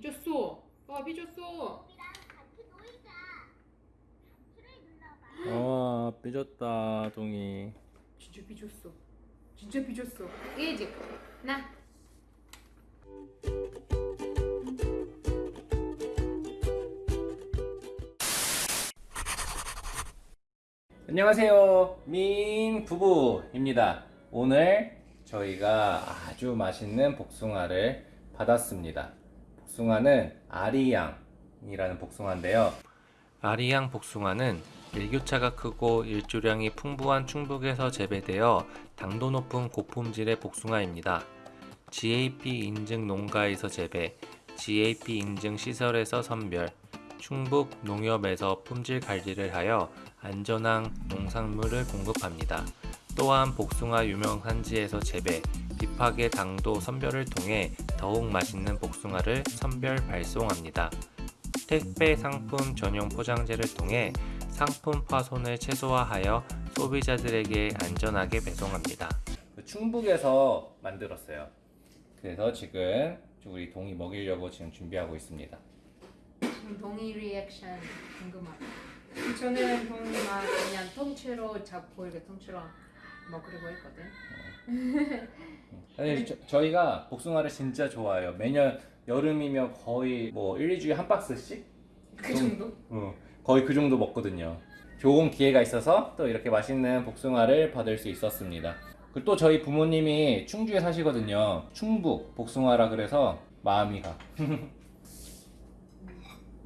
삐졌어. 아 삐졌어. 와 삐졌다 동이 진짜 삐졌어. 진짜 삐졌어. 이제 나. 안녕하세요 민 부부입니다 오늘 저희가 아주 맛있는 복숭아를 받았습니다 복숭아는 아리양이라는 복숭아인데요 아리양 복숭아는 일교차가 크고 일조량이 풍부한 충북에서 재배되어 당도 높은 고품질의 복숭아입니다 GAP 인증 농가에서 재배, GAP 인증 시설에서 선별, 충북 농협에서 품질 관리를 하여 안전한 농산물을 공급합니다. 또한 복숭아 유명 산지에서 재배, 비파계 당도 선별을 통해 더욱 맛있는 복숭아를 선별 발송합니다. 택배 상품 전용 포장재를 통해 상품 파손을 최소화하여 소비자들에게 안전하게 배송합니다. 충북에서 만들었어요. 그래서 지금 우리 동이 먹이려고 지금 준비하고 있습니다. 지금 동의 리액션 궁금하다. 저는 동이만 그냥 통째로 잡고 이렇게 통째로 먹으려고 했거든. 사실 저, 저희가 복숭아를 진짜 좋아해요. 매년 여름이면 거의 뭐 1, 2주에 한 박스씩? 그 정도? 어, 거의 그 정도 먹거든요. 좋은 기회가 있어서 또 이렇게 맛있는 복숭아를 받을 수 있었습니다. 그리고 또 저희 부모님이 충주에 사시거든요. 충북 복숭아라 그래서 마음이 가.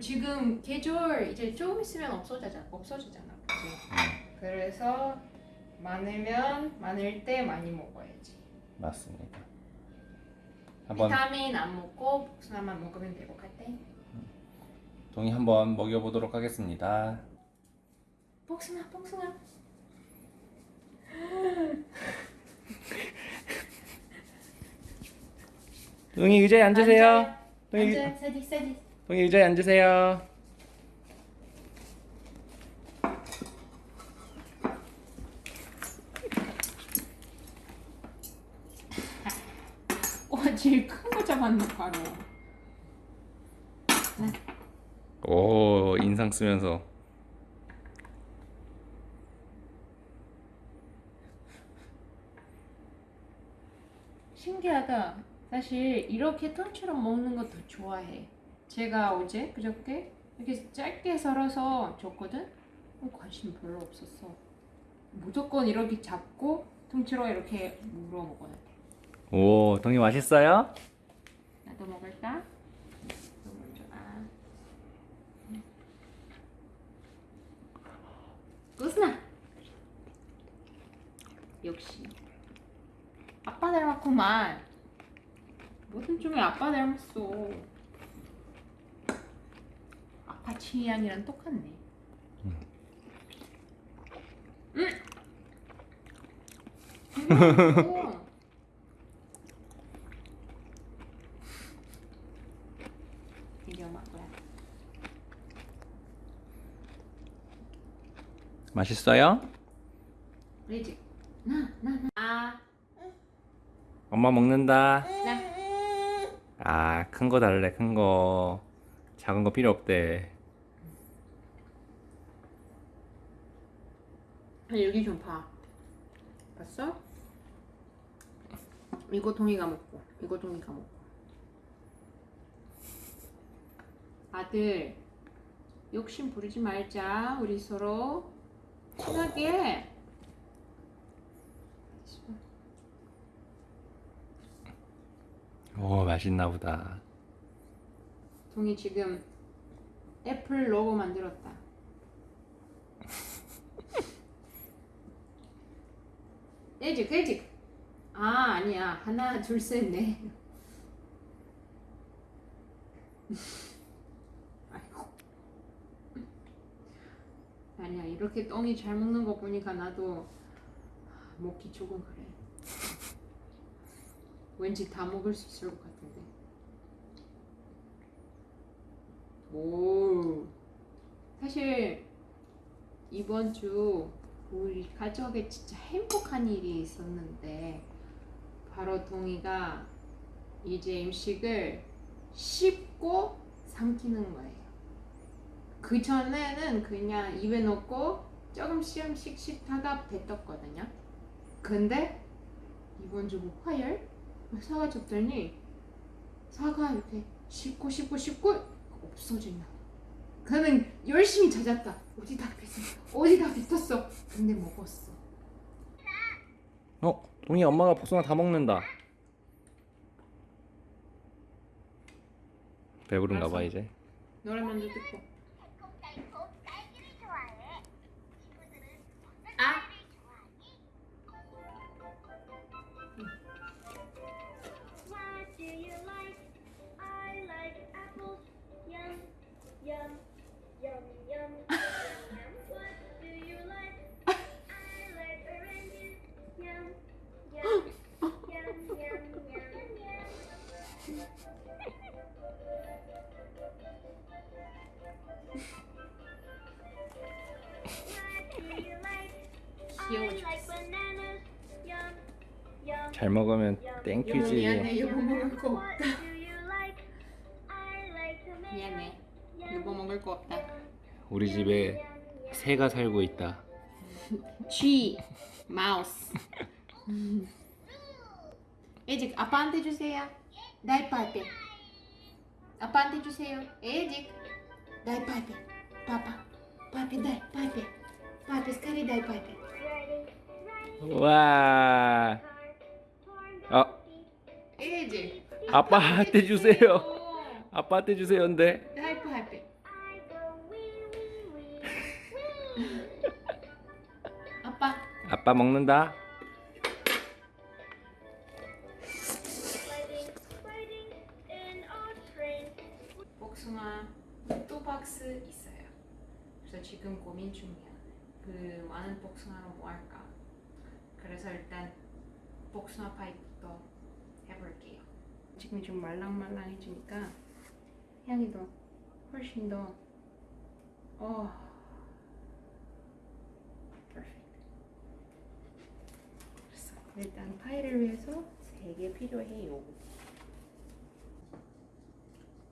지금 계절 이제 조금 있으면 없어지잖아. 없어지잖아. 그치? 그래서 많으면 많을 때 많이 먹어야지. 맞습니다. 한번 비타민 안 먹고 복숭아만 먹으면 될것 같아. 동이 한번 먹여보도록 하겠습니다. 복숭아, 복숭아. 동이 의자에 앉으세요. 동이, 앉아, 세디, 세디. 동이 의자에 앉으세요. 와, 제일 큰 거 잡았네 바로. 오 인상 쓰면서 신기하다. 사실 이렇게 통째로 먹는 것도 좋아해. 제가 어제 그저께 이렇게 짧게 썰어서 줬거든. 어, 관심 별로 없었어. 무조건 이렇게 잡고 통째로 이렇게 물어 먹어야 돼. 오 동이 맛있어요? 나도 먹을까? 너 먼저 아. 꾸스나. 역시 아빠 닮았구만. 무슨 쪽에 아빠 닮았어. 아빠 취향이랑 똑같네. 음. 음. 이제 엄마 거야. 맛있어요? 레지. 나, 나, 나. 아, 엄마 먹는다. 나. 아, 큰 거 달래, 큰 거. 작은 거 필요 없대. 여기 좀 봐. 봤어? 이거 동이가 먹고, 이거 동이가 먹고. 아들, 욕심 부리지 말자. 우리 서로 친하게. 오, 맛있나 보다. 동이 지금 애플 로고 만들었다. 깨지, 깨지. 아, 아니야. 하나, 둘, 셋, 넷. 아이고. 아니야. 이렇게 똥이 잘 먹는 거 보니까 나도 먹기 조금 그래. 왠지 다 먹을 수 있을 것 같은데. 오. 사실 이번 주 우리 가족에 진짜 행복한 일이 있었는데 바로 동이가 이제 음식을 19 굽고 삼키는 거예요. 그 전에는 그냥 입에 넣고 조금씩 조금씩 씹다가 뱉었거든요. 근데 이번 주 화요일 사과 줬더니 사과 이렇게 씹고 씹고 씹고 없어진다. 그는 열심히 찾았다. 어디다 뱉었어? 어디다 뱉었어? 근데 먹었어. 어, 동이 엄마가 복숭아 다 먹는다. 배부른가 봐. 이제. 노래 먼저 듣고. 잘 먹으면 땡큐지. 미안해. 여보 먹을 거 없다. 미안해. 여보 먹을 거 없다. 우리 집에 새가 살고 있다. 쥐, 마우스. 에직 아빠한테 주세요. 나이파이pe. 아빠한테 주세요. 에직 나이파이pe. 파파. 파피 나이파이pe. 파피 스카리 ready, 와. 아빠한테 주세요. 아빠한테 주세요. 근데 wee wee. 아빠. 아빠 먹는다. 복숭아 또 박스 있어요. 그래서 지금 고민 중이야. 그 많은 복숭아로 뭐 할까? 그래서 일단 복숭아 파이부터 해볼게요. 지금 좀 말랑말랑해지니까 향이 더 훨씬 더 어. 그래서 일단 파이를 위해서 세개 필요해요.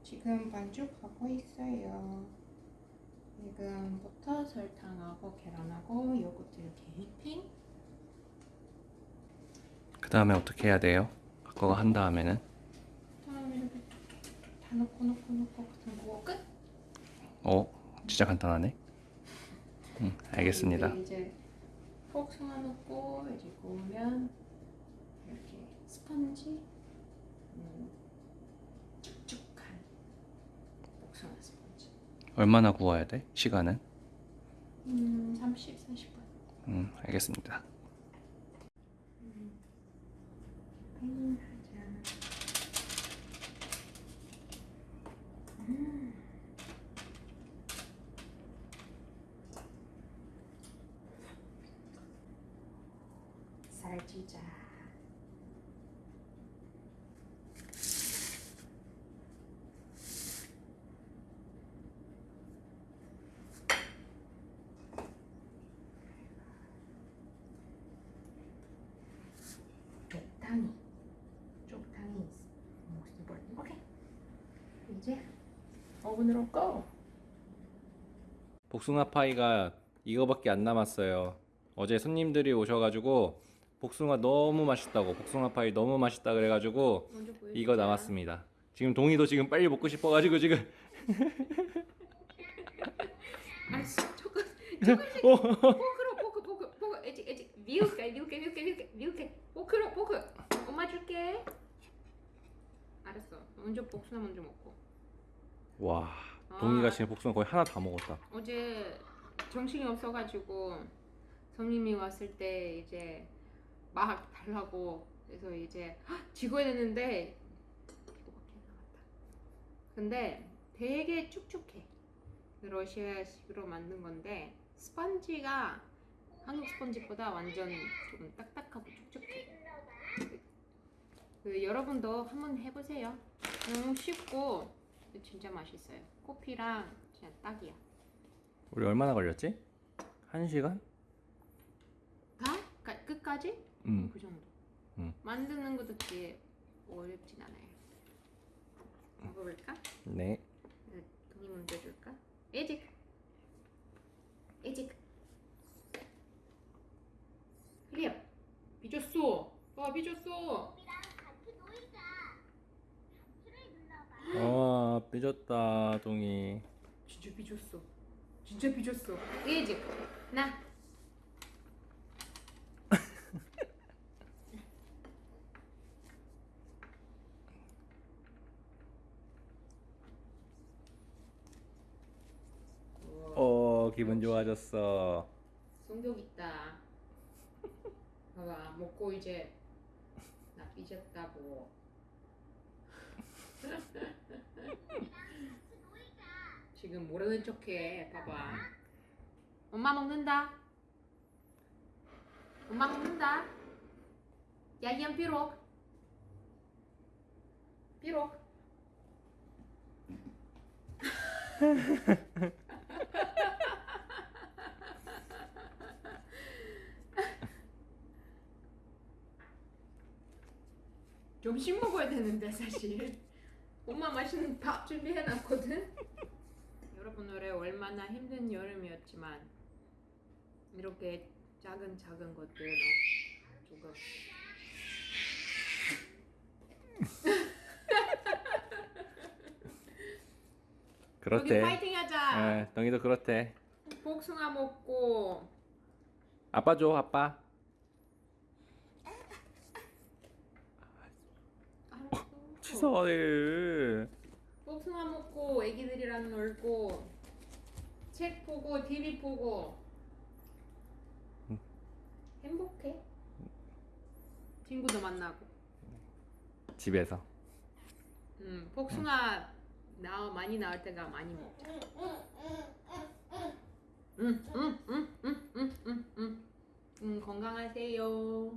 지금 반죽하고 있어요. 지금 버터, 설탕하고 계란하고 요거트 이렇게 휘핑. 그 다음에 어떻게 해야 돼요? 그거 한 다음에는 넣고 넣고 그냥 그거 끝. 어 진짜 간단하네. 응 알겠습니다. 이제 복숭아 넣고 이제 구우면 이렇게 스펀지 음, 복숭아 스펀지. 얼마나 구워야 돼? 시간은? 음, 30, 40분. 음 알겠습니다. 팽하지 않아. 음. 이제 오븐으로 go. 복숭아 파이가 이거밖에 안 남았어요. 어제 손님들이 오셔가지고 복숭아 너무 맛있다고 복숭아 파이 너무 맛있다 그래가지고. 이거 남았습니다. 지금 동이도 지금 빨리 먹고 싶어가지고 지금 아, 조금 어, 포크로 포크 포크 포크 에지 에지 미울게 미울게 미울게 미울게 포크로 포크 엄마 줄게. 알았어. 먼저 복숭아 먼저 먹고. 와 동이가 아. 지금 복숭아 거의 하나 다 먹었다. 어제 정신이 없어가지고 손님이 왔을 때 이제 막 달라고 그래서 이제 이거밖에 안 남았다. 근데 되게 축축해. 러시아식으로 만든 건데 스펀지가 한국 스펀지보다 완전 좀 딱딱하고 축축해. 그 여러분도 한번 해보세요. 너무 쉽고 진짜 맛있어요. 커피랑 진짜 딱이야. 우리 얼마나 걸렸지? 한 시간? 다? 까- 끝까지? 음. 그 정도. 음. 만드는 것도 되게 어렵진 않아요. 먹어볼까? 네. 네, 돈이 먼저 줄까? 에직 에직 클리어 삐졌어 와 삐졌어. 와 삐졌다 동이. 진짜 삐졌어 진짜 삐졌어 에직 나 우와. 어 기분 좋아졌어. 성격 있다. 봐봐, 먹고 이제 나 삐졌다고. 지금 모르는 척해. 봐봐. 엄마 먹는다. 엄마 먹는다. 야 이안 삐록. 삐록. 점심 먹어야 되는데 사실 엄마 맛있는 밥 준비해 놨거든 여러분 올해 얼마나 힘든 여름이었지만 이렇게 작은 작은 것들 조금 그렇대. 파이팅 하자 예, 동이도 그렇대. 복숭아 먹고 아빠 줘 아빠. 알았어. 치사해. 복숭아 먹고 애기들이랑 놀고 책 보고 TV 보고 행복해? 친구도 만나고. 집에서. 음 복숭아 나 많이 나올 때가 많이 먹자 음음음음 음 음 음 음, 건강하세요